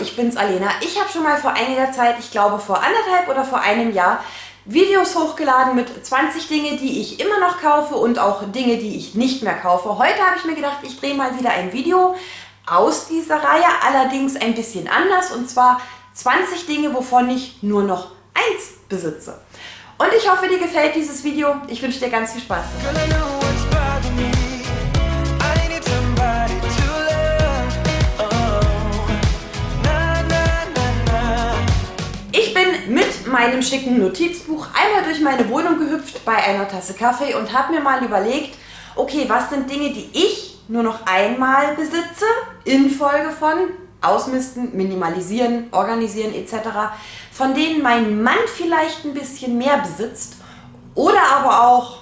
ich bin's Alena. Ich habe schon mal vor einiger Zeit, ich glaube vor anderthalb oder vor einem Jahr, Videos hochgeladen mit 20 Dinge, die ich immer noch kaufe und auch Dinge, die ich nicht mehr kaufe. Heute habe ich mir gedacht, ich drehe mal wieder ein Video aus dieser Reihe, allerdings ein bisschen anders und zwar 20 Dinge, wovon ich nur noch eins besitze. Und ich hoffe, dir gefällt dieses Video. Ich wünsche dir ganz viel Spaß. Meinem schicken Notizbuch einmal durch meine Wohnung gehüpft bei einer Tasse Kaffee und habe mir mal überlegt, okay, was sind Dinge, die ich nur noch einmal besitze, infolge von Ausmisten, Minimalisieren, Organisieren etc., von denen mein Mann vielleicht ein bisschen mehr besitzt oder aber auch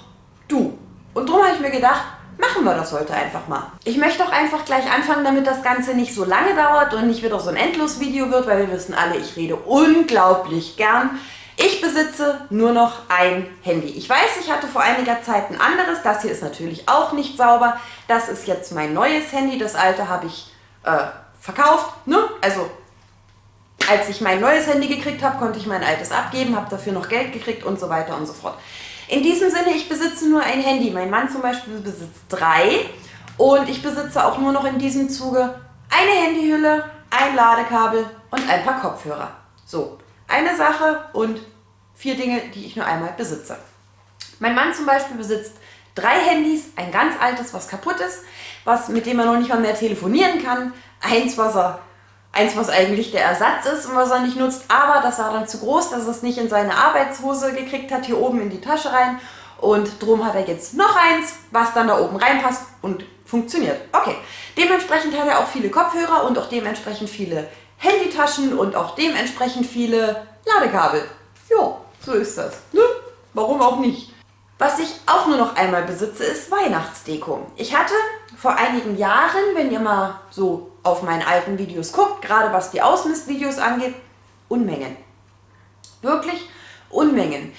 du. Und darum habe ich mir gedacht, machen wir das heute einfach mal. Ich möchte auch einfach gleich anfangen, damit das Ganze nicht so lange dauert und nicht wieder so ein Endlos-Video wird, weil wir wissen alle, ich rede unglaublich gern. Ich besitze nur noch ein Handy. Ich weiß, ich hatte vor einiger Zeit ein anderes. Das hier ist natürlich auch nicht sauber. Das ist jetzt mein neues Handy. Das alte habe ich äh, verkauft. Ne? Also als ich mein neues Handy gekriegt habe, konnte ich mein altes abgeben, habe dafür noch Geld gekriegt und so weiter und so fort. In diesem Sinne, ich besitze nur ein Handy. Mein Mann zum Beispiel besitzt drei und ich besitze auch nur noch in diesem Zuge eine Handyhülle, ein Ladekabel und ein paar Kopfhörer. So, eine Sache und vier Dinge, die ich nur einmal besitze. Mein Mann zum Beispiel besitzt drei Handys, ein ganz altes, was kaputt ist, was, mit dem er noch nicht mal mehr telefonieren kann, eins, was er eins, was eigentlich der Ersatz ist und was er nicht nutzt, aber das war dann zu groß, dass er es nicht in seine Arbeitshose gekriegt hat, hier oben in die Tasche rein und drum hat er jetzt noch eins, was dann da oben reinpasst und funktioniert. Okay, dementsprechend hat er auch viele Kopfhörer und auch dementsprechend viele Handytaschen und auch dementsprechend viele Ladekabel. Ja, so ist das. Ne? Warum auch nicht? Was ich auch nur noch einmal besitze, ist Weihnachtsdeko. Ich hatte vor einigen Jahren, wenn ihr mal so auf meinen alten Videos guckt, gerade was die Ausmistvideos angeht, Unmengen. Wirklich Unmengen.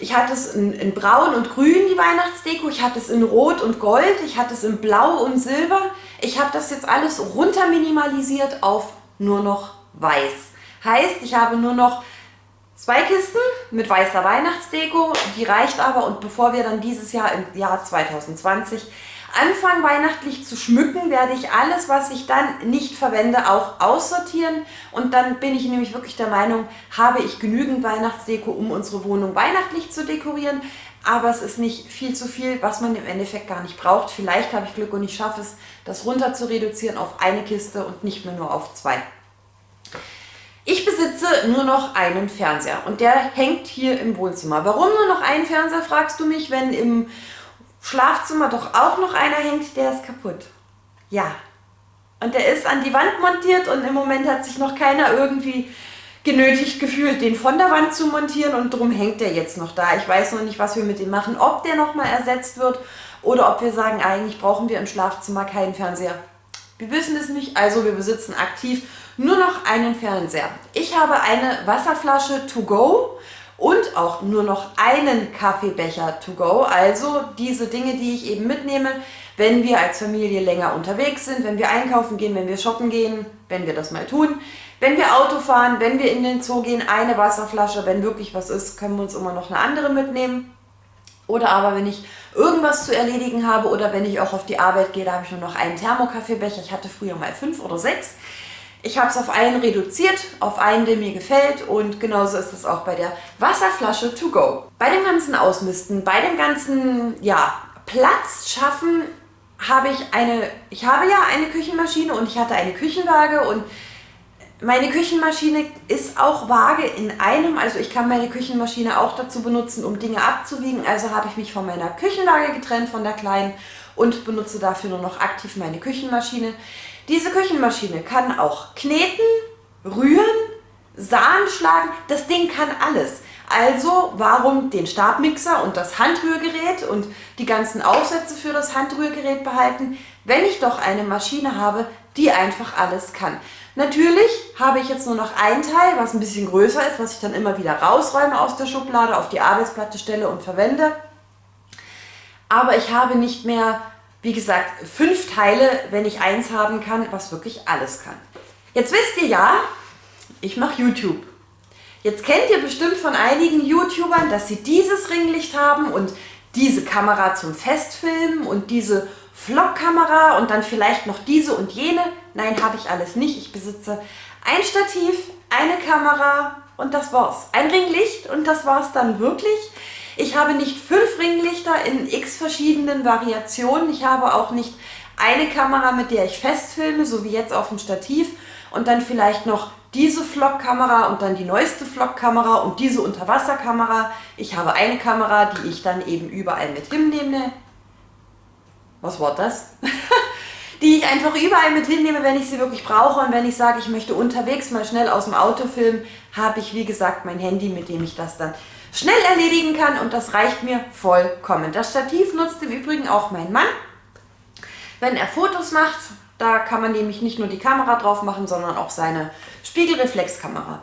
Ich hatte es in, in, Braun und Grün, die Weihnachtsdeko. Ich hatte es in Rot und Gold. Ich hatte es in Blau und Silber. Ich habe das jetzt alles runter minimalisiert auf nur noch Weiß. Heißt, ich habe nur noch zwei Kisten mit weißer Weihnachtsdeko. Die reicht aber und bevor wir dann dieses Jahr im Jahr 2020 anfangen weihnachtlich zu schmücken, werde ich alles, was ich dann nicht verwende, auch aussortieren. Und dann bin ich nämlich wirklich der Meinung, habe ich genügend Weihnachtsdeko, um unsere Wohnung weihnachtlich zu dekorieren. Aber es ist nicht viel zu viel, was man im Endeffekt gar nicht braucht. Vielleicht habe ich Glück und ich schaffe es, das runter zu reduzieren auf eine Kiste und nicht mehr nur auf zwei. Ich besitze nur noch einen Fernseher und der hängt hier im Wohnzimmer. Warum nur noch einen Fernseher, fragst du mich, wenn im Schlafzimmer doch auch noch einer hängt, der ist kaputt. Ja. Und der ist an die Wand montiert und im Moment hat sich noch keiner irgendwie genötigt gefühlt, den von der Wand zu montieren und drum hängt der jetzt noch da. Ich weiß noch nicht, was wir mit dem machen, ob der nochmal ersetzt wird oder ob wir sagen, eigentlich brauchen wir im Schlafzimmer keinen Fernseher. Wir wissen es nicht, also wir besitzen aktiv nur noch einen Fernseher. Ich habe eine Wasserflasche to go und auch nur noch einen Kaffeebecher to go. Also diese Dinge, die ich eben mitnehme, wenn wir als Familie länger unterwegs sind, wenn wir einkaufen gehen, wenn wir shoppen gehen, wenn wir das mal tun, wenn wir Auto fahren, wenn wir in den Zoo gehen, eine Wasserflasche, wenn wirklich was ist, können wir uns immer noch eine andere mitnehmen. Oder aber wenn ich irgendwas zu erledigen habe oder wenn ich auch auf die Arbeit gehe, da habe ich nur noch einen Thermokaffeebecher. Ich hatte früher mal fünf oder sechs. Ich habe es auf einen reduziert, auf einen, der mir gefällt und genauso ist es auch bei der Wasserflasche to go. Bei dem ganzen Ausmisten, bei dem ganzen ja, Platz schaffen, habe ich eine, ich habe ja eine Küchenmaschine und ich hatte eine Küchenwaage und meine Küchenmaschine ist auch Waage in einem, also ich kann meine Küchenmaschine auch dazu benutzen, um Dinge abzuwiegen. Also habe ich mich von meiner Küchenwaage getrennt, von der kleinen und benutze dafür nur noch aktiv meine Küchenmaschine. Diese Küchenmaschine kann auch kneten, rühren, Sahnen schlagen, das Ding kann alles. Also warum den Stabmixer und das Handrührgerät und die ganzen Aufsätze für das Handrührgerät behalten, wenn ich doch eine Maschine habe, die einfach alles kann. Natürlich habe ich jetzt nur noch ein Teil, was ein bisschen größer ist, was ich dann immer wieder rausräume aus der Schublade, auf die Arbeitsplatte stelle und verwende. Aber ich habe nicht mehr wie gesagt, fünf Teile, wenn ich eins haben kann, was wirklich alles kann. Jetzt wisst ihr ja, ich mache YouTube. Jetzt kennt ihr bestimmt von einigen YouTubern, dass sie dieses Ringlicht haben und diese Kamera zum Festfilmen und diese Vlog-Kamera und dann vielleicht noch diese und jene. Nein, habe ich alles nicht. Ich besitze ein Stativ, eine Kamera und das war's. Ein Ringlicht und das war's dann wirklich. Ich habe nicht fünf Ringlichter in x verschiedenen Variationen. Ich habe auch nicht eine Kamera, mit der ich festfilme, so wie jetzt auf dem Stativ und dann vielleicht noch diese Vlog-Kamera und dann die neueste Vlog-Kamera und diese Unterwasserkamera. Ich habe eine Kamera, die ich dann eben überall mit hinnehme. Was war das? die ich einfach überall mit hinnehme, wenn ich sie wirklich brauche und wenn ich sage, ich möchte unterwegs mal schnell aus dem Auto filmen, habe ich wie gesagt mein Handy, mit dem ich das dann schnell erledigen kann und das reicht mir vollkommen. Das Stativ nutzt im Übrigen auch mein Mann, wenn er Fotos macht da kann man nämlich nicht nur die Kamera drauf machen, sondern auch seine Spiegelreflexkamera.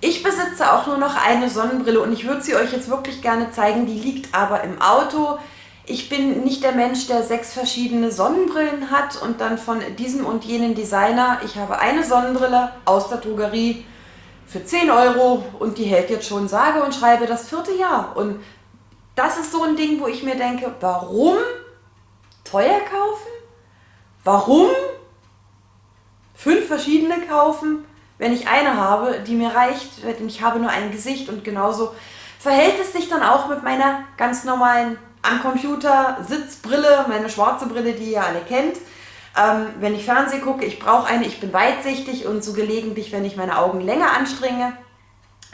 Ich besitze auch nur noch eine Sonnenbrille und ich würde sie euch jetzt wirklich gerne zeigen. Die liegt aber im Auto. Ich bin nicht der Mensch, der sechs verschiedene Sonnenbrillen hat und dann von diesem und jenen Designer. Ich habe eine Sonnenbrille aus der Drogerie für 10 Euro und die hält jetzt schon sage und schreibe das vierte Jahr. Und das ist so ein Ding, wo ich mir denke, warum teuer kaufen? Warum fünf verschiedene kaufen, wenn ich eine habe, die mir reicht, denn ich habe nur ein Gesicht und genauso verhält es sich dann auch mit meiner ganz normalen am Computer Sitzbrille, meine schwarze Brille, die ihr alle kennt. Ähm, wenn ich Fernsehen gucke, ich brauche eine, ich bin weitsichtig und so gelegentlich, wenn ich meine Augen länger anstrenge,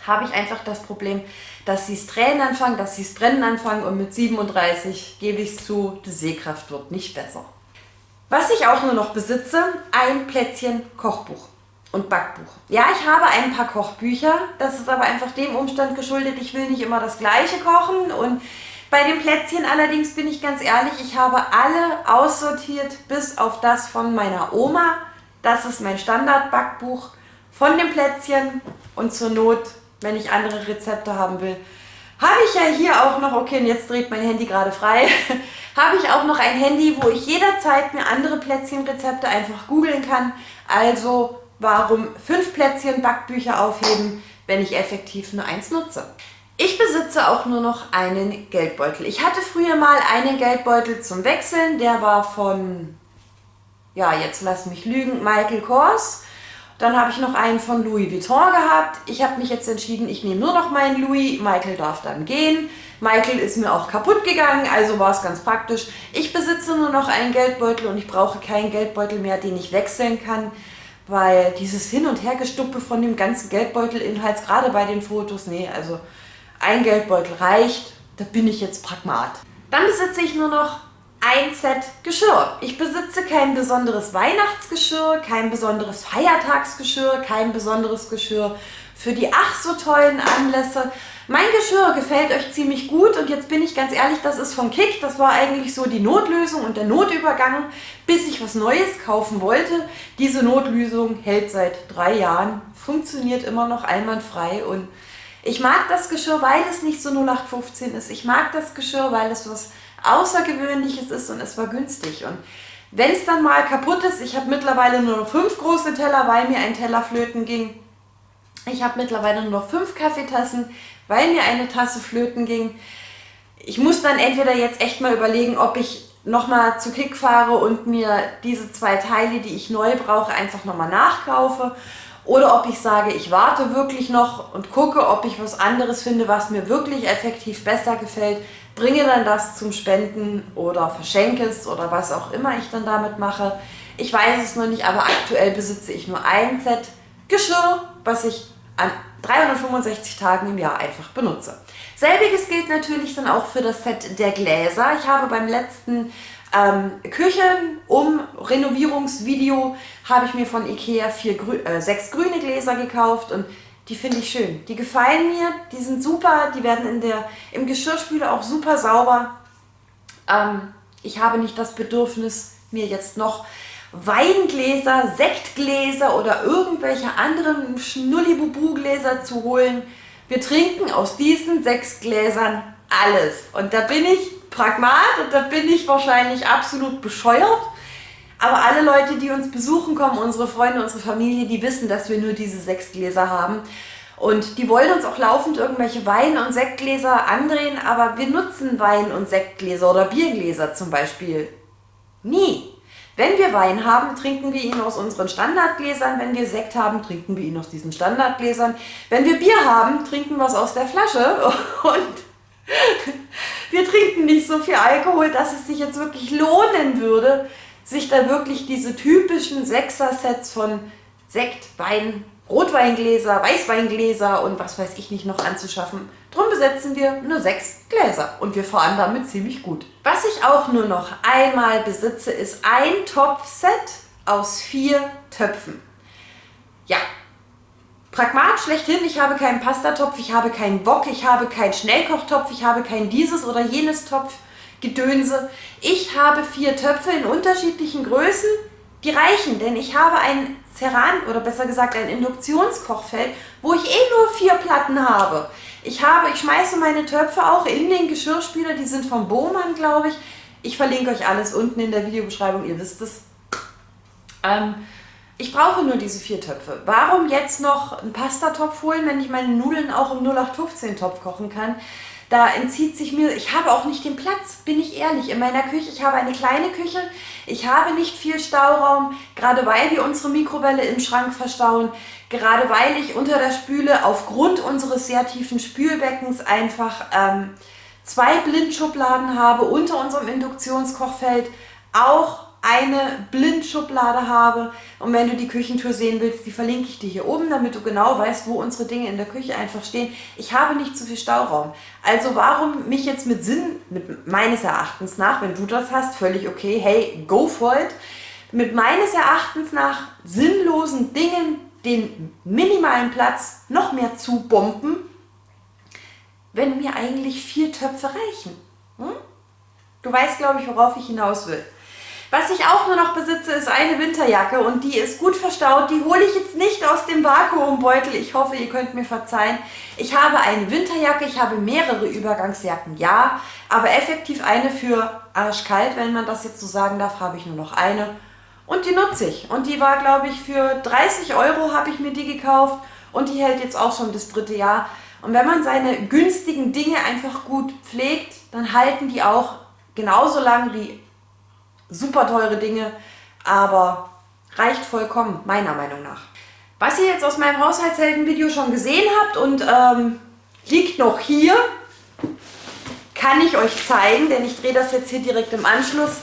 habe ich einfach das Problem, dass sie es Tränen anfangen, dass sie es Brennen anfangen und mit 37 gebe ich es zu, die Sehkraft wird nicht besser. Was ich auch nur noch besitze, ein Plätzchen Kochbuch und Backbuch. Ja, ich habe ein paar Kochbücher, das ist aber einfach dem Umstand geschuldet, ich will nicht immer das gleiche kochen und bei den Plätzchen allerdings bin ich ganz ehrlich, ich habe alle aussortiert bis auf das von meiner Oma. Das ist mein Standardbackbuch von den Plätzchen und zur Not, wenn ich andere Rezepte haben will, habe ich ja hier auch noch, okay, und jetzt dreht mein Handy gerade frei, habe ich auch noch ein Handy, wo ich jederzeit mir andere Plätzchenrezepte einfach googeln kann. Also warum fünf Plätzchen Backbücher aufheben, wenn ich effektiv nur eins nutze. Ich besitze auch nur noch einen Geldbeutel. Ich hatte früher mal einen Geldbeutel zum Wechseln, der war von, ja jetzt lass mich lügen, Michael Kors. Dann habe ich noch einen von Louis Vuitton gehabt. Ich habe mich jetzt entschieden, ich nehme nur noch meinen Louis. Michael darf dann gehen. Michael ist mir auch kaputt gegangen, also war es ganz praktisch. Ich besitze nur noch einen Geldbeutel und ich brauche keinen Geldbeutel mehr, den ich wechseln kann, weil dieses Hin- und Hergestuppe von dem ganzen Geldbeutelinhalt, gerade bei den Fotos, nee, also ein Geldbeutel reicht, da bin ich jetzt pragmat. Dann besitze ich nur noch ein Set Geschirr. Ich besitze kein besonderes Weihnachtsgeschirr, kein besonderes Feiertagsgeschirr, kein besonderes Geschirr für die ach so tollen Anlässe. Mein Geschirr gefällt euch ziemlich gut und jetzt bin ich ganz ehrlich, das ist von Kick. Das war eigentlich so die Notlösung und der Notübergang, bis ich was Neues kaufen wollte. Diese Notlösung hält seit drei Jahren, funktioniert immer noch einwandfrei und ich mag das Geschirr, weil es nicht so 0815 ist. Ich mag das Geschirr, weil es was Außergewöhnliches ist und es war günstig. Und wenn es dann mal kaputt ist, ich habe mittlerweile nur noch fünf große Teller, weil mir ein Teller flöten ging. Ich habe mittlerweile nur noch fünf Kaffeetassen, weil mir eine Tasse flöten ging. Ich muss dann entweder jetzt echt mal überlegen, ob ich nochmal zu Kick fahre und mir diese zwei Teile, die ich neu brauche, einfach nochmal nachkaufe. Oder ob ich sage, ich warte wirklich noch und gucke, ob ich was anderes finde, was mir wirklich effektiv besser gefällt, bringe dann das zum Spenden oder verschenke es oder was auch immer ich dann damit mache. Ich weiß es noch nicht, aber aktuell besitze ich nur ein Set Geschirr, was ich an 365 Tagen im Jahr einfach benutze. Selbiges gilt natürlich dann auch für das Set der Gläser. Ich habe beim letzten ähm, Küchen-Um-Renovierungsvideo habe ich mir von Ikea vier, äh, sechs grüne Gläser gekauft und die finde ich schön. Die gefallen mir, die sind super, die werden in der, im Geschirrspüler auch super sauber. Ähm, ich habe nicht das Bedürfnis, mir jetzt noch Weingläser, Sektgläser oder irgendwelche anderen Schnullibubu-Gläser zu holen. Wir trinken aus diesen sechs Gläsern alles. Und da bin ich Pragmat und da bin ich wahrscheinlich absolut bescheuert. Aber alle Leute, die uns besuchen kommen, unsere Freunde, unsere Familie, die wissen, dass wir nur diese sechs Gläser haben. Und die wollen uns auch laufend irgendwelche Wein- und Sektgläser andrehen, aber wir nutzen Wein- und Sektgläser oder Biergläser zum Beispiel nie. Wenn wir Wein haben, trinken wir ihn aus unseren Standardgläsern. Wenn wir Sekt haben, trinken wir ihn aus diesen Standardgläsern. Wenn wir Bier haben, trinken wir es aus der Flasche. Und wir trinken nicht so viel Alkohol, dass es sich jetzt wirklich lohnen würde, sich da wirklich diese typischen Sechser-Sets von Sekt, Wein, Rotweingläser, Weißweingläser und was weiß ich nicht noch anzuschaffen. Drum besetzen wir nur sechs Gläser und wir fahren damit ziemlich gut. Was ich auch nur noch einmal besitze, ist ein Topfset aus vier Töpfen. Ja, Pragmat schlechthin, ich habe keinen Pastatopf, ich habe keinen Wok, ich habe keinen Schnellkochtopf, ich habe kein dieses oder jenes Topfgedönse. Ich habe vier Töpfe in unterschiedlichen Größen, die reichen, denn ich habe ein Ceran oder besser gesagt ein Induktionskochfeld, wo ich eh nur vier Platten habe. Ich habe, ich schmeiße meine Töpfe auch in den Geschirrspüler, die sind vom Bohmann, glaube ich. Ich verlinke euch alles unten in der Videobeschreibung, ihr wisst es. Ähm, ich brauche nur diese vier Töpfe. Warum jetzt noch einen Pastatopf holen, wenn ich meine Nudeln auch im 0815-Topf kochen kann? Da entzieht sich mir, ich habe auch nicht den Platz, bin ich ehrlich, in meiner Küche. Ich habe eine kleine Küche, ich habe nicht viel Stauraum, gerade weil wir unsere Mikrowelle im Schrank verstauen, gerade weil ich unter der Spüle aufgrund unseres sehr tiefen Spülbeckens einfach ähm, zwei Blindschubladen habe unter unserem Induktionskochfeld, auch eine Blindschublade habe. Und wenn du die Küchentour sehen willst, die verlinke ich dir hier oben, damit du genau weißt, wo unsere Dinge in der Küche einfach stehen. Ich habe nicht zu viel Stauraum. Also warum mich jetzt mit Sinn, mit meines Erachtens nach, wenn du das hast, völlig okay, hey, go for it, mit meines Erachtens nach sinnlosen Dingen den minimalen Platz noch mehr zu bomben, wenn mir eigentlich vier Töpfe reichen. Hm? Du weißt, glaube ich, worauf ich hinaus will. Was ich auch nur noch besitze, ist eine Winterjacke und die ist gut verstaut. Die hole ich jetzt nicht aus dem Vakuumbeutel. Ich hoffe, ihr könnt mir verzeihen. Ich habe eine Winterjacke, ich habe mehrere Übergangsjacken, ja. Aber effektiv eine für arschkalt, wenn man das jetzt so sagen darf, habe ich nur noch eine. Und die nutze ich. Und die war, glaube ich, für 30 Euro habe ich mir die gekauft. Und die hält jetzt auch schon das dritte Jahr. Und wenn man seine günstigen Dinge einfach gut pflegt, dann halten die auch genauso lang wie super teure Dinge, aber reicht vollkommen, meiner Meinung nach. Was ihr jetzt aus meinem Haushaltshelden-Video schon gesehen habt und ähm, liegt noch hier, kann ich euch zeigen, denn ich drehe das jetzt hier direkt im Anschluss,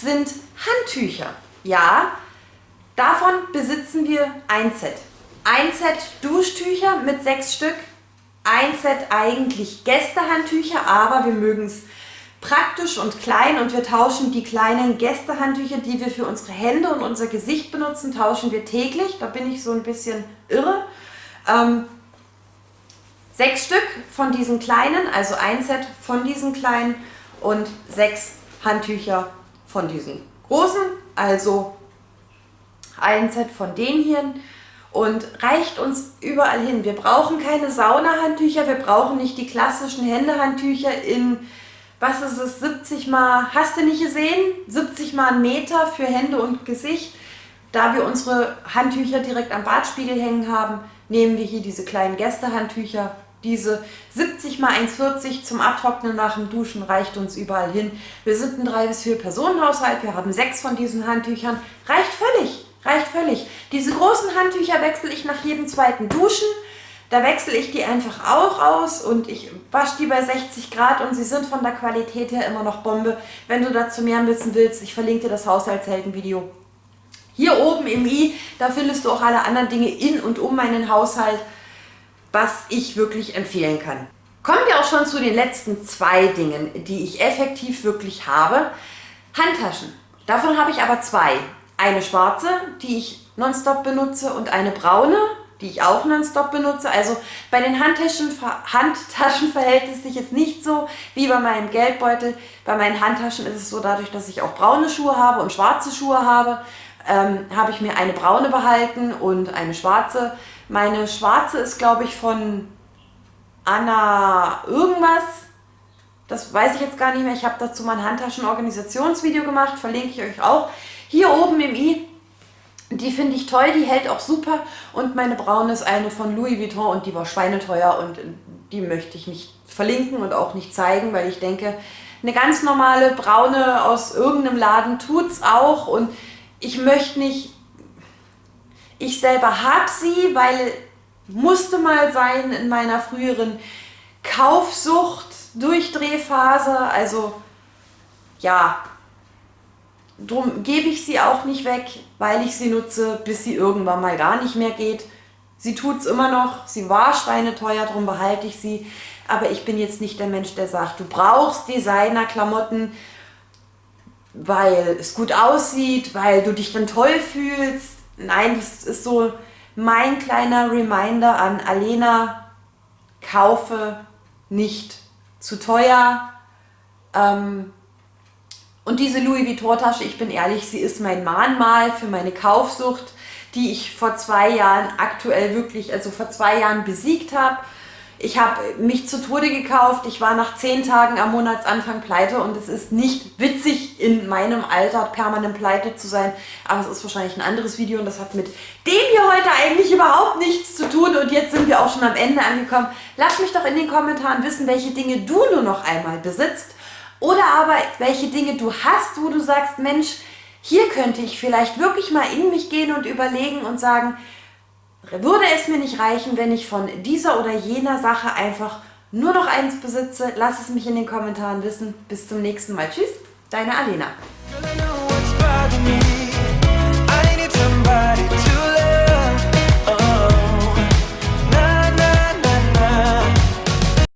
sind Handtücher. Ja, davon besitzen wir ein Set. Ein Set Duschtücher mit sechs Stück, ein Set eigentlich Gästehandtücher, aber wir mögen es praktisch und klein und wir tauschen die kleinen Gästehandtücher, die wir für unsere Hände und unser Gesicht benutzen, tauschen wir täglich. Da bin ich so ein bisschen irre. Ähm, sechs Stück von diesen kleinen, also ein Set von diesen kleinen und sechs Handtücher von diesen großen, also ein Set von den hier und reicht uns überall hin. Wir brauchen keine Saunahandtücher, wir brauchen nicht die klassischen Händehandtücher in was ist es, 70 mal, hast du nicht gesehen, 70 mal einen Meter für Hände und Gesicht. Da wir unsere Handtücher direkt am Badspiegel hängen haben, nehmen wir hier diese kleinen Gästehandtücher. Diese 70 mal 1,40 zum Abtrocknen nach dem Duschen reicht uns überall hin. Wir sind ein 3 bis 4 Personenhaushalt, wir haben sechs von diesen Handtüchern. Reicht völlig, reicht völlig. Diese großen Handtücher wechsle ich nach jedem zweiten Duschen. Da wechsle ich die einfach auch aus und ich wasche die bei 60 Grad und sie sind von der Qualität her immer noch Bombe. Wenn du dazu mehr wissen willst, ich verlinke dir das Haushaltshelden-Video hier oben im i. Da findest du auch alle anderen Dinge in und um meinen Haushalt, was ich wirklich empfehlen kann. Kommen wir auch schon zu den letzten zwei Dingen, die ich effektiv wirklich habe. Handtaschen. Davon habe ich aber zwei. Eine schwarze, die ich nonstop benutze und eine braune, die ich auch nonstop benutze. Also bei den Handtaschen, Handtaschen verhält es sich jetzt nicht so wie bei meinem Geldbeutel. Bei meinen Handtaschen ist es so, dadurch, dass ich auch braune Schuhe habe und schwarze Schuhe habe, ähm, habe ich mir eine braune behalten und eine schwarze. Meine schwarze ist, glaube ich, von Anna irgendwas. Das weiß ich jetzt gar nicht mehr. Ich habe dazu mein Handtaschenorganisationsvideo gemacht, verlinke ich euch auch Hier oben im i, die finde ich toll, die hält auch super. Und meine braune ist eine von Louis Vuitton und die war schweineteuer und die möchte ich nicht verlinken und auch nicht zeigen, weil ich denke, eine ganz normale braune aus irgendeinem Laden tut es auch. Und ich möchte nicht, ich selber habe sie, weil musste mal sein in meiner früheren Kaufsucht, Durchdrehphase, also ja, drum gebe ich sie auch nicht weg, weil ich sie nutze, bis sie irgendwann mal gar nicht mehr geht. Sie tut es immer noch, sie war schweineteuer, darum behalte ich sie. Aber ich bin jetzt nicht der Mensch, der sagt, du brauchst Designer-Klamotten, weil es gut aussieht, weil du dich dann toll fühlst. Nein, das ist so mein kleiner Reminder an Alena, kaufe nicht zu teuer. Ähm, und diese Louis Vuitton Tasche, ich bin ehrlich, sie ist mein Mahnmal für meine Kaufsucht, die ich vor zwei Jahren aktuell wirklich, also vor zwei Jahren besiegt habe. Ich habe mich zu Tode gekauft. Ich war nach zehn Tagen am Monatsanfang pleite und es ist nicht witzig, in meinem Alter permanent pleite zu sein. Aber es ist wahrscheinlich ein anderes Video und das hat mit dem hier heute eigentlich überhaupt nichts zu tun. Und jetzt sind wir auch schon am Ende angekommen. Lass mich doch in den Kommentaren wissen, welche Dinge du nur noch einmal besitzt. Oder aber welche Dinge du hast, wo du sagst, Mensch, hier könnte ich vielleicht wirklich mal in mich gehen und überlegen und sagen, würde es mir nicht reichen, wenn ich von dieser oder jener Sache einfach nur noch eins besitze? Lass es mich in den Kommentaren wissen. Bis zum nächsten Mal. Tschüss, deine Alena.